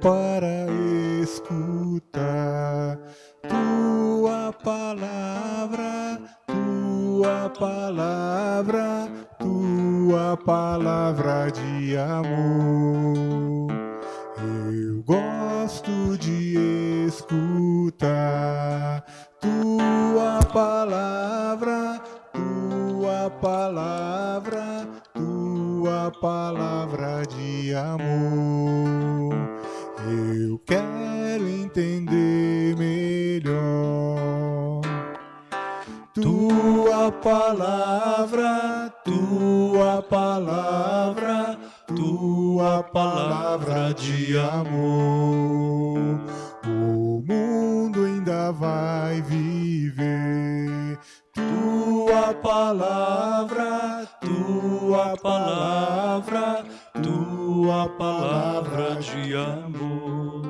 para escutar palavra, tua palavra, tua palavra de amor. O mundo ainda vai viver tua palavra, tua palavra, tua palavra de amor.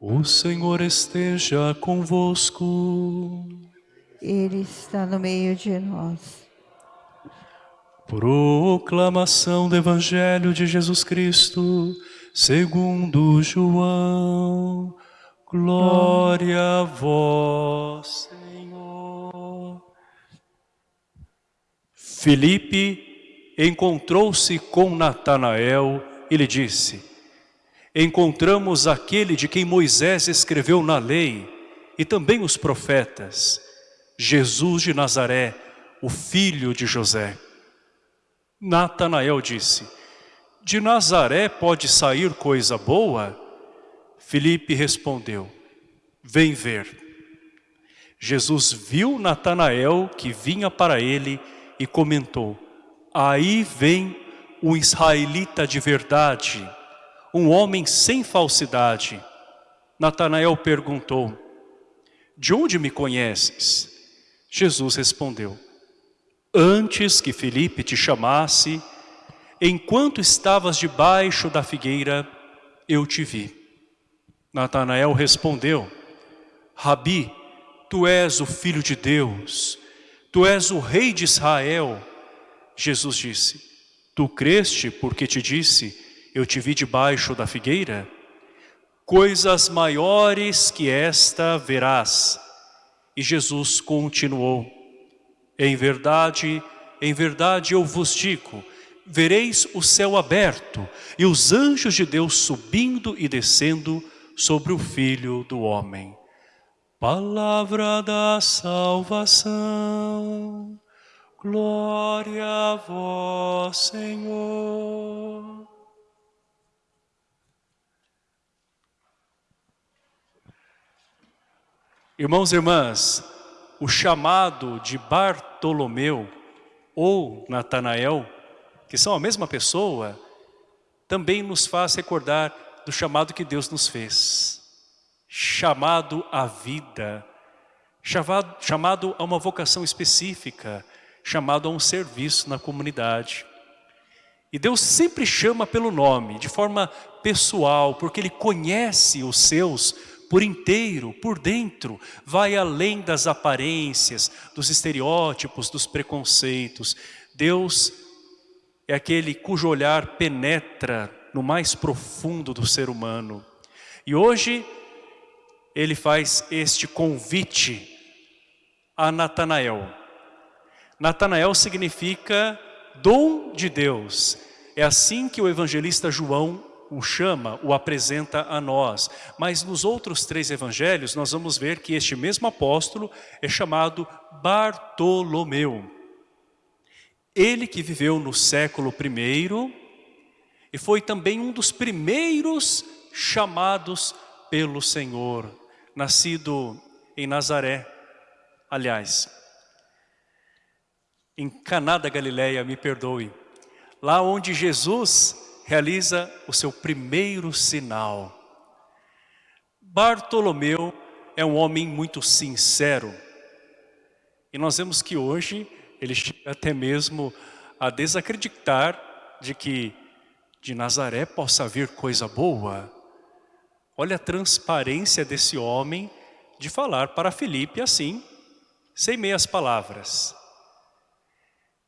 O Senhor esteja convosco. Ele está no meio de nós. Proclamação do Evangelho de Jesus Cristo, segundo João. Glória a vós, Senhor. Filipe encontrou-se com Natanael e lhe disse: Encontramos aquele de quem Moisés escreveu na lei e também os profetas, Jesus de Nazaré, o filho de José. Natanael disse, de Nazaré pode sair coisa boa? Filipe respondeu, vem ver. Jesus viu Natanael que vinha para ele e comentou, aí vem um israelita de verdade, um homem sem falsidade. Natanael perguntou, de onde me conheces? Jesus respondeu, antes que Felipe te chamasse, enquanto estavas debaixo da figueira, eu te vi. Natanael respondeu, Rabi, tu és o filho de Deus, tu és o rei de Israel. Jesus disse, tu creste porque te disse, eu te vi debaixo da figueira? Coisas maiores que esta verás. E Jesus continuou, em verdade, em verdade eu vos digo, vereis o céu aberto e os anjos de Deus subindo e descendo sobre o Filho do Homem. Palavra da salvação, glória a vós, Senhor. Irmãos e irmãs, o chamado de Bartolomeu ou Natanael, que são a mesma pessoa, também nos faz recordar do chamado que Deus nos fez. Chamado à vida, chamado, chamado a uma vocação específica, chamado a um serviço na comunidade. E Deus sempre chama pelo nome, de forma pessoal, porque Ele conhece os seus por inteiro, por dentro, vai além das aparências, dos estereótipos, dos preconceitos. Deus é aquele cujo olhar penetra no mais profundo do ser humano. E hoje ele faz este convite a Natanael. Natanael significa dom de Deus. É assim que o evangelista João o chama, o apresenta a nós. Mas nos outros três evangelhos nós vamos ver que este mesmo apóstolo é chamado Bartolomeu. Ele que viveu no século I e foi também um dos primeiros chamados pelo Senhor, nascido em Nazaré. Aliás, em Caná da Galileia, me perdoe, lá onde Jesus realiza o seu primeiro sinal. Bartolomeu é um homem muito sincero. E nós vemos que hoje ele chega até mesmo a desacreditar de que de Nazaré possa vir coisa boa. Olha a transparência desse homem de falar para Felipe assim, sem meias palavras.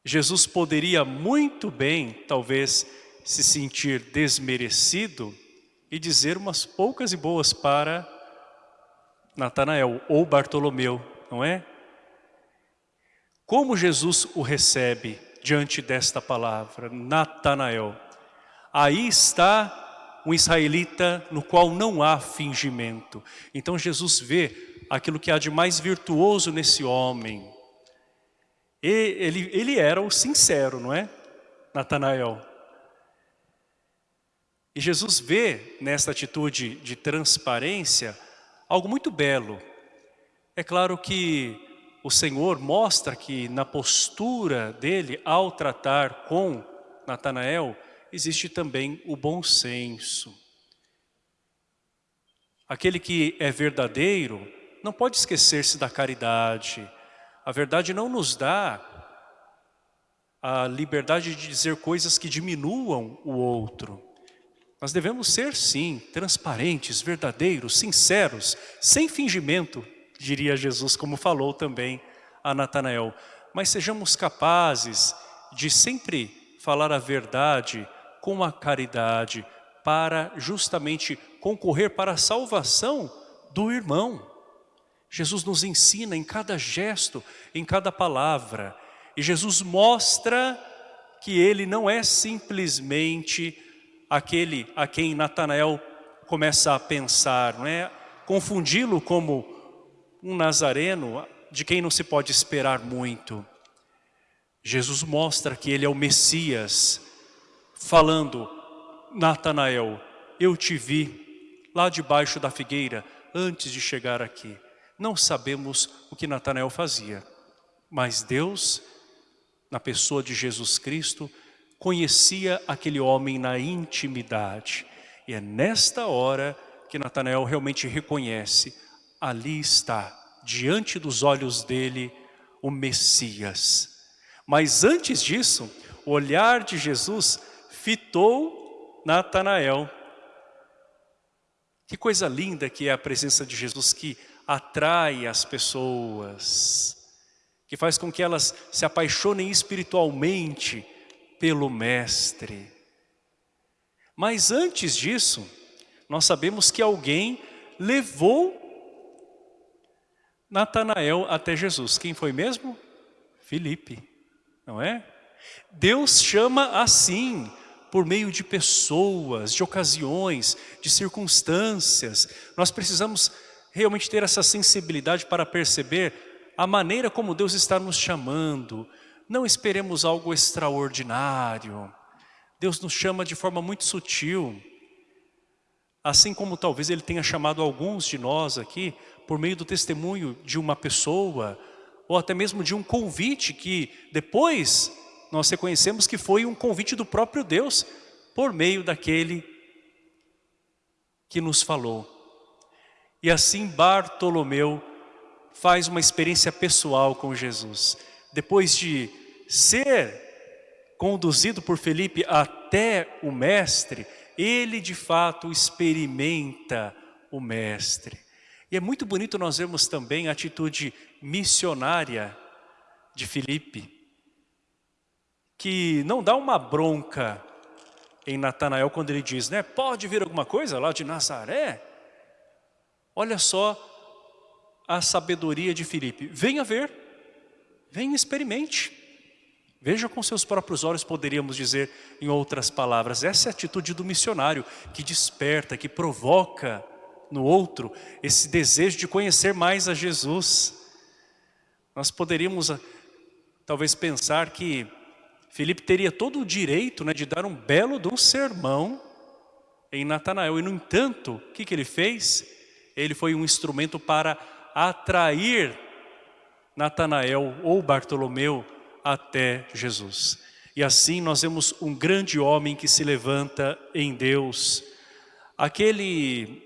Jesus poderia muito bem, talvez, se sentir desmerecido e dizer umas poucas e boas para Natanael ou Bartolomeu, não é? Como Jesus o recebe diante desta palavra, Natanael? Aí está um israelita no qual não há fingimento. Então Jesus vê aquilo que há de mais virtuoso nesse homem. E ele, ele era o sincero, não é? Natanael. E Jesus vê nesta atitude de transparência algo muito belo. É claro que o Senhor mostra que na postura dele ao tratar com Natanael existe também o bom senso. Aquele que é verdadeiro não pode esquecer-se da caridade. A verdade não nos dá a liberdade de dizer coisas que diminuam o outro. Nós devemos ser, sim, transparentes, verdadeiros, sinceros, sem fingimento, diria Jesus, como falou também a Natanael. Mas sejamos capazes de sempre falar a verdade com a caridade, para justamente concorrer para a salvação do irmão. Jesus nos ensina em cada gesto, em cada palavra. E Jesus mostra que ele não é simplesmente aquele a quem Natanael começa a pensar, não é? Confundi-lo como um nazareno de quem não se pode esperar muito. Jesus mostra que ele é o Messias, falando, Natanael, eu te vi lá debaixo da figueira antes de chegar aqui. Não sabemos o que Natanael fazia, mas Deus, na pessoa de Jesus Cristo, conhecia aquele homem na intimidade. E é nesta hora que Natanael realmente reconhece ali está, diante dos olhos dele, o Messias. Mas antes disso, o olhar de Jesus fitou Natanael. Que coisa linda que é a presença de Jesus que atrai as pessoas, que faz com que elas se apaixonem espiritualmente pelo Mestre. Mas antes disso, nós sabemos que alguém levou Natanael até Jesus. Quem foi mesmo? Filipe, não é? Deus chama assim, por meio de pessoas, de ocasiões, de circunstâncias. Nós precisamos realmente ter essa sensibilidade para perceber a maneira como Deus está nos chamando. Não esperemos algo extraordinário. Deus nos chama de forma muito sutil. Assim como talvez Ele tenha chamado alguns de nós aqui por meio do testemunho de uma pessoa, ou até mesmo de um convite que depois nós reconhecemos que foi um convite do próprio Deus, por meio daquele que nos falou. E assim Bartolomeu faz uma experiência pessoal com Jesus. Depois de ser conduzido por Felipe até o mestre, ele de fato experimenta o mestre. E é muito bonito nós vermos também a atitude missionária de Filipe, que não dá uma bronca em Natanael quando ele diz, né, pode vir alguma coisa lá de Nazaré? Olha só a sabedoria de Filipe, venha ver, venha experimente. Veja com seus próprios olhos, poderíamos dizer em outras palavras. Essa é a atitude do missionário que desperta, que provoca no outro esse desejo de conhecer mais a Jesus. Nós poderíamos ah, talvez pensar que Filipe teria todo o direito né, de dar um belo de um sermão em Natanael. E no entanto, o que, que ele fez? Ele foi um instrumento para atrair Natanael ou Bartolomeu até Jesus. E assim nós vemos um grande homem que se levanta em Deus. Aquele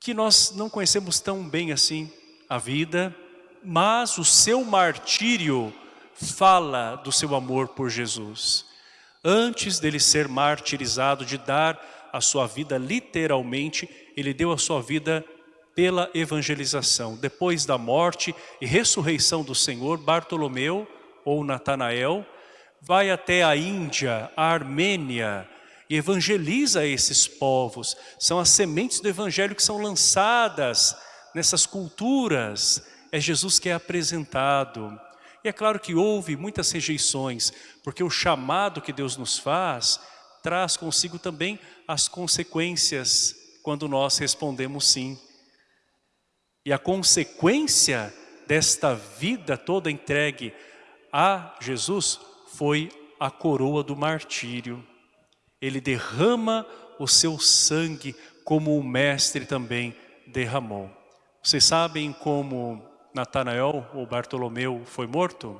que nós não conhecemos tão bem assim a vida, mas o seu martírio fala do seu amor por Jesus. Antes dele ser martirizado, de dar a sua vida literalmente, ele deu a sua vida pela evangelização. Depois da morte e ressurreição do Senhor, Bartolomeu ou Natanael vai até a Índia, a Armênia, e evangeliza esses povos. São as sementes do evangelho que são lançadas nessas culturas. É Jesus que é apresentado. E é claro que houve muitas rejeições, porque o chamado que Deus nos faz traz consigo também as consequências quando nós respondemos sim. E a consequência desta vida toda entregue a Jesus foi a coroa do martírio. Ele derrama o seu sangue como o mestre também derramou. Vocês sabem como Natanael ou Bartolomeu foi morto?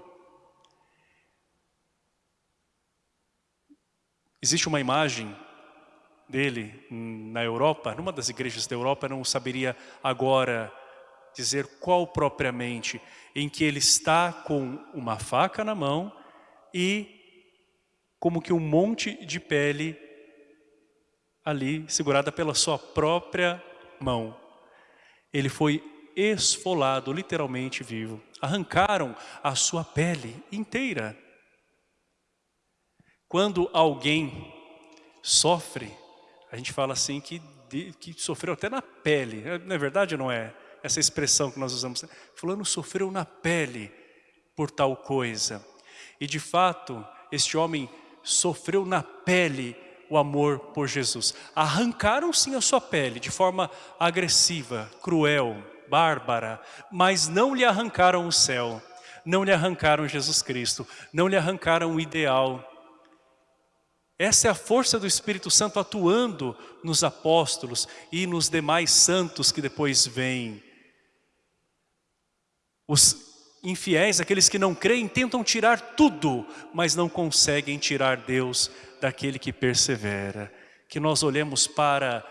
Existe uma imagem dele na Europa, numa das igrejas da Europa, não saberia agora dizer qual propriamente, em que ele está com uma faca na mão e como que um monte de pele ali segurada pela sua própria mão. Ele foi esfolado, literalmente vivo. Arrancaram a sua pele inteira. Quando alguém sofre, a gente fala assim que, que sofreu até na pele. Não é verdade não é? Essa expressão que nós usamos. Fulano sofreu na pele por tal coisa. E de fato, este homem sofreu na pele o amor por Jesus. Arrancaram sim a sua pele de forma agressiva, cruel, bárbara, mas não lhe arrancaram o céu, não lhe arrancaram Jesus Cristo, não lhe arrancaram o ideal. Essa é a força do Espírito Santo atuando nos apóstolos e nos demais santos que depois vêm. Os infiéis, aqueles que não creem, tentam tirar tudo, mas não conseguem tirar Deus daquele que persevera. Que nós olhemos para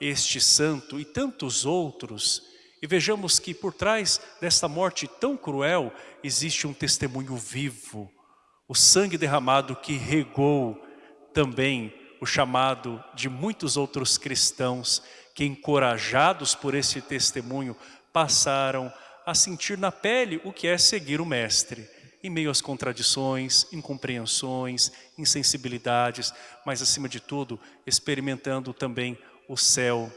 este santo e tantos outros e vejamos que por trás desta morte tão cruel existe um testemunho vivo. O sangue derramado que regou também o chamado de muitos outros cristãos que encorajados por esse testemunho passaram a sentir na pele o que é seguir o Mestre, em meio às contradições, incompreensões, insensibilidades, mas acima de tudo, experimentando também o céu,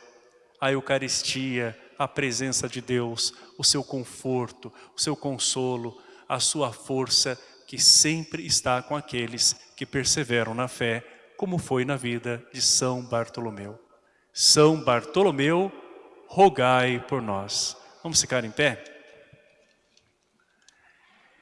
a Eucaristia, a presença de Deus, o seu conforto, o seu consolo, a sua força que sempre está com aqueles que perseveram na fé, como foi na vida de São Bartolomeu. São Bartolomeu, rogai por nós. Vamos ficar em pé?